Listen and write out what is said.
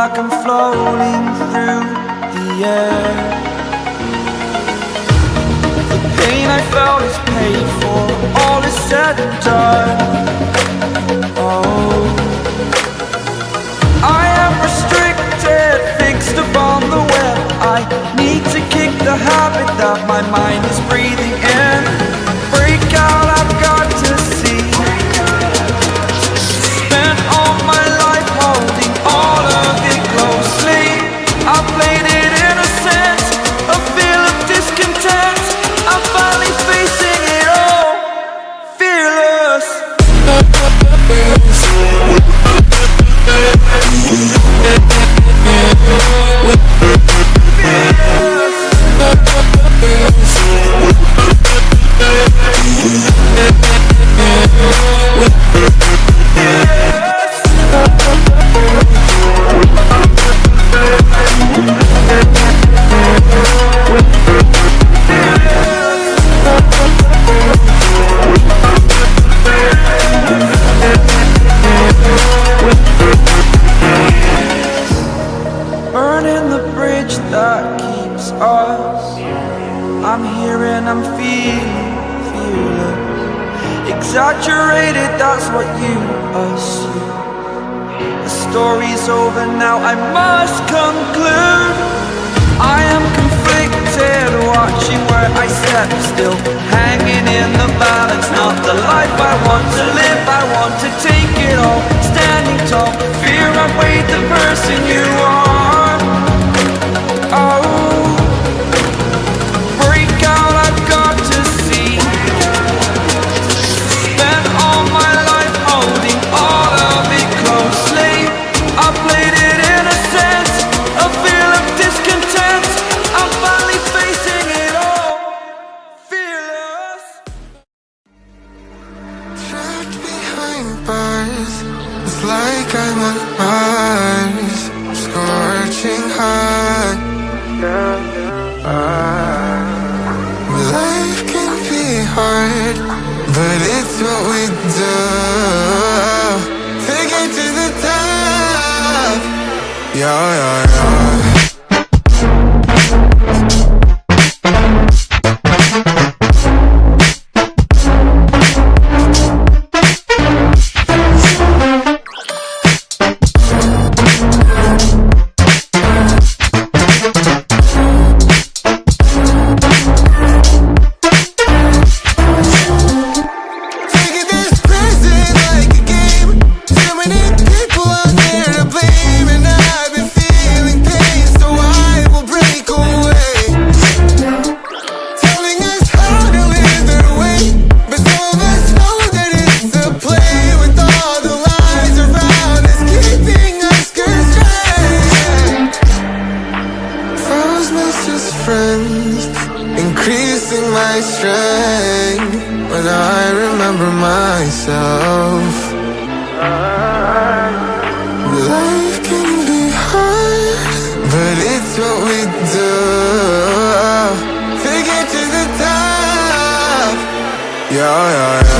like I'm floating through the air. The pain I felt is paid for, all is said and done. Oh. I am restricted, fixed upon the web. I need to kick the habit that my mind is breathing us. I'm here and I'm feeling fearless. Exaggerated, that's what you assume. The story's over now, I must conclude. I am conflicted, watching where I step still. Hanging in the balance, not the life I like I'm on Mars Scorching hot. Life can be hard But it's what we do To get to the top. Yeah, yeah, yeah friends Increasing my strength. When I remember myself. Life can be hard But it's what we do. To get to the top. Yeah, yeah, yeah.